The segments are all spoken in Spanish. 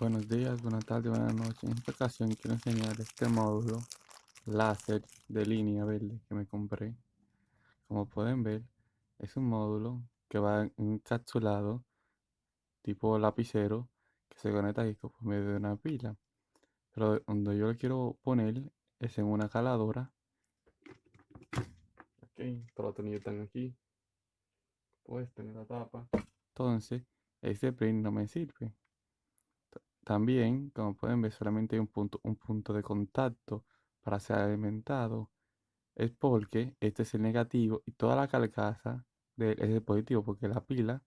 Buenos días, buenas tardes, buenas noches. En esta ocasión quiero enseñar este módulo láser de línea verde que me compré. Como pueden ver, es un módulo que va encapsulado tipo lapicero que se conecta aquí por medio de una pila. Pero donde yo lo quiero poner es en una caladora. Ok, todos los tornillos están aquí. Puedes tener la tapa. Entonces, este print no me sirve. También, como pueden ver, solamente hay un punto, un punto de contacto para ser alimentado. Es porque este es el negativo y toda la carcasa es el positivo, porque la pila,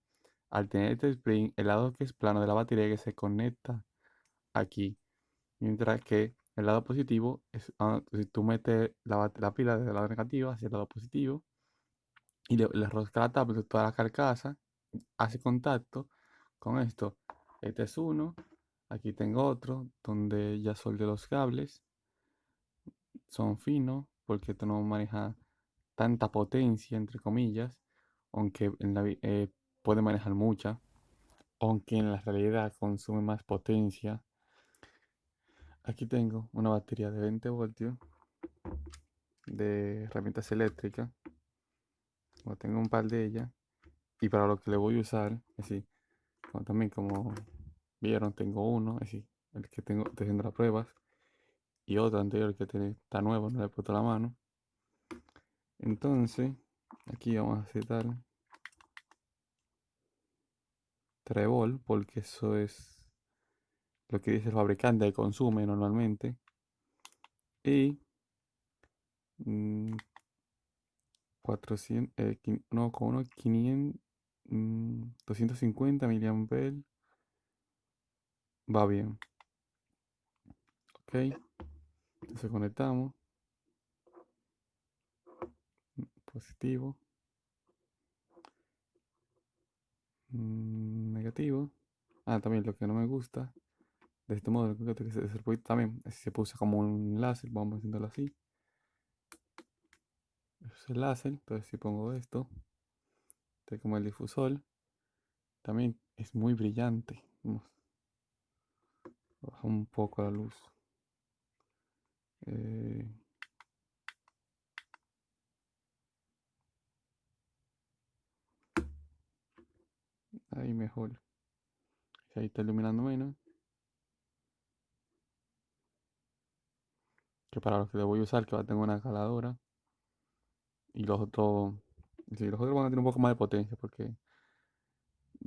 al tener este spring, el lado que es plano de la batería que se conecta aquí. Mientras que el lado positivo es ah, si tú metes la, la pila desde el lado negativo hacia el lado positivo y le, le rosca la tapa de toda la carcasa, hace contacto con esto. Este es uno, Aquí tengo otro donde ya soldé los cables. Son finos porque esto no maneja tanta potencia, entre comillas, aunque en la, eh, puede manejar mucha, aunque en la realidad consume más potencia. Aquí tengo una batería de 20 voltios de herramientas eléctricas. tengo un par de ellas. Y para lo que le voy a usar, así, también como Vieron, tengo uno, así, el que tengo haciendo las pruebas. Y otro anterior que tiene, está nuevo, no le he puesto la mano. Entonces, aquí vamos a aceptar Trebol, porque eso es lo que dice el fabricante que consume normalmente. Y 400, mm, eh, no, con uno 500, 250 miliamperes va bien. Ok. Entonces conectamos. Positivo. Mm, negativo. Ah, también lo que no me gusta de este modo que se también se puse como un láser, vamos haciéndolo así. Es el láser, entonces si pongo esto, este como el difusor, también es muy brillante. Un poco la luz. Eh, ahí mejor. Ahí está iluminando menos. Que para los que le voy a usar, que va a tener una caladora. Y los otros. Sí, los otros van a tener un poco más de potencia porque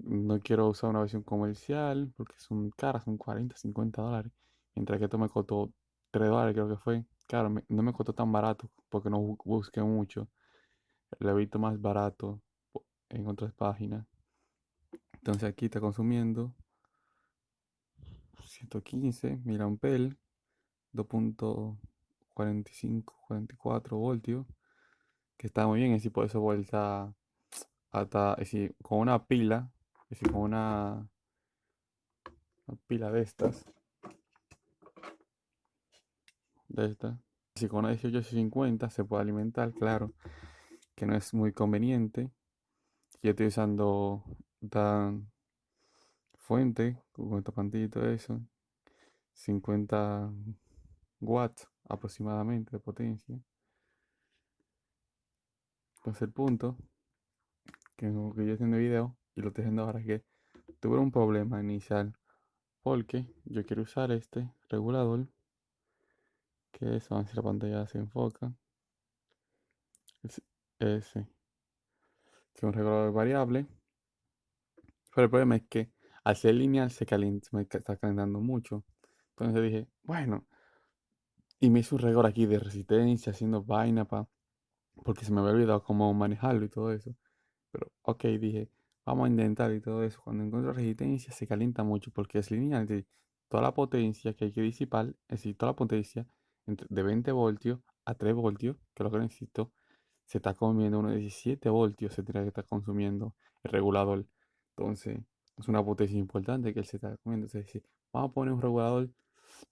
no quiero usar una versión comercial porque son caras, son 40, 50 dólares. Mientras que esto me costó 3 dólares, creo que fue. Claro, no me costó tan barato porque no busqué mucho. Lo he visto más barato en otras páginas. Entonces aquí está consumiendo 115 pel 2.45, 44 voltios. Que está muy bien, así por eso vuelta hasta, con una pila es como una, pila de estas. De esta. Si con una 1850 se puede alimentar, claro, que no es muy conveniente. Yo estoy usando tan fuente con esta pantalla y eso. 50 watts aproximadamente de potencia. Entonces el punto que, que yo haciendo video y lo estoy haciendo ahora que tuve un problema inicial porque yo quiero usar este regulador que es, si la pantalla se enfoca. Es ese. Es un regulador variable pero el problema es que al ser lineal se calienta, me está calentando mucho. Entonces dije bueno y me hice un regulador aquí de resistencia haciendo vaina para porque se me había olvidado cómo manejarlo y todo eso. Pero ok dije Vamos a intentar y todo eso. Cuando encuentro resistencia se calienta mucho porque es lineal. de toda la potencia que hay que disipar, es decir, toda la potencia de 20 voltios a 3 voltios, que es lo que necesito, se está comiendo unos 17 voltios, se tiene que estar consumiendo el regulador. Entonces, es una potencia importante que él se está comiendo. Es vamos a poner un regulador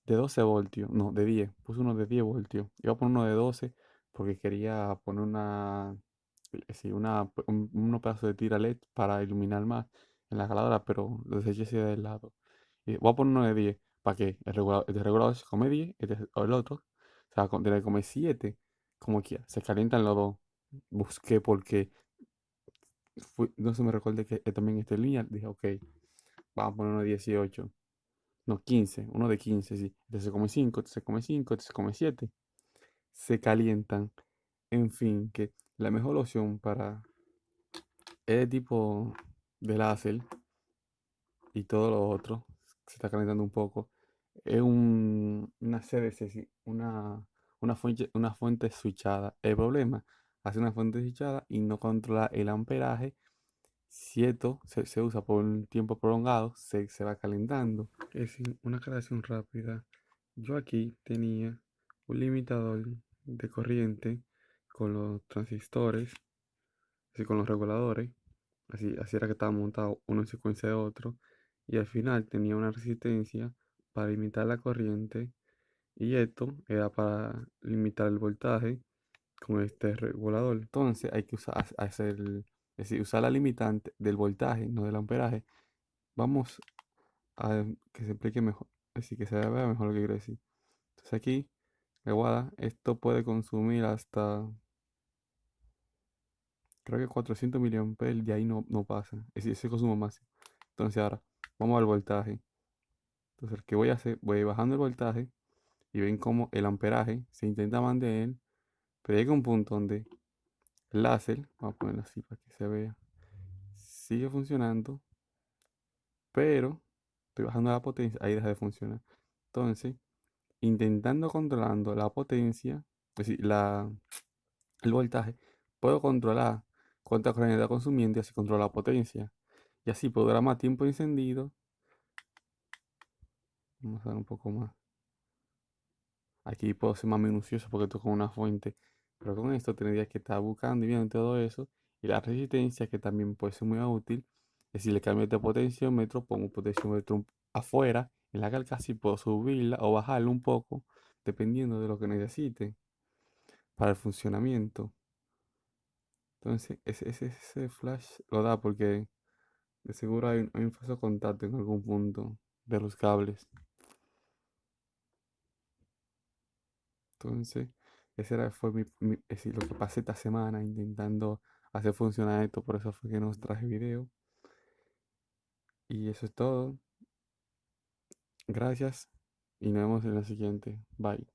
de 12 voltios, no, de 10. Puse uno de 10 voltios. Iba a poner uno de 12 porque quería poner una sí, una, un, unos pedazos de tira LED para iluminar más en la caladora, pero lo deseché así de lado. Y voy a poner uno de 10. ¿Para qué? El regulador, este regulador se come 10, este, o el otro se va a tener que comer 7. Como quiera. Se calientan los dos. Busqué porque no se me recuerde que también este lineal. Dije, ok, vamos a poner uno de 18. No, 15. Uno de 15, sí. Este se come 5, este se come 5, este se come 7. Se calientan. En fin, que la mejor opción para este tipo de láser y todo lo otro se está calentando un poco es un, una CDC, una, fuente, una fuente switchada. El problema, hace una fuente switchada y no controla el amperaje. Si esto se, usa por un tiempo prolongado, se, va calentando. Es una aclaración rápida. Yo aquí tenía un limitador de corriente con los transistores, así con los reguladores. Así, así era que estaba montado uno en secuencia de otro. Y al final tenía una resistencia para limitar la corriente y esto era para limitar el voltaje con este regulador. Entonces hay que usar, hacer, es usar la limitante del voltaje, no del amperaje. Vamos a que se explique mejor, decir, que se vea mejor lo que quiero decir. Entonces aquí, guada esto puede consumir hasta, creo que 400 mA, de ahí no, no pasa, ese consumo máximo. Entonces ahora, vamos al voltaje. Entonces, ¿qué voy a hacer? Voy bajando el voltaje y ven cómo el amperaje se intenta mantener, pero llega un punto donde el láser, vamos a ponerlo así para que se vea, sigue funcionando, pero estoy bajando la potencia, ahí deja de funcionar. Entonces, intentando controlando la potencia, es decir, la, el voltaje, puedo controlar cuánta corriente está consumiendo y así controlar la potencia. Y así durar más tiempo encendido Vamos a dar un poco más. Aquí puedo ser más minucioso porque esto con una fuente. Pero con esto tendría que estar buscando y viendo todo eso. Y la resistencia que también puede ser muy útil. Es si le cambio de potenciómetro, pongo un potenciómetro afuera en la carcasa y puedo subirla o bajarla un poco dependiendo de lo que necesite para el funcionamiento. Entonces ese, ese, flash lo da porque de seguro hay, hay un falso contacto en algún punto de los cables. Entonces, ese era, fue mi, lo que pasé esta semana intentando hacer funcionar esto. Por eso fue que nos traje video. Y eso es todo. Gracias. Y nos vemos en la siguiente. Bye.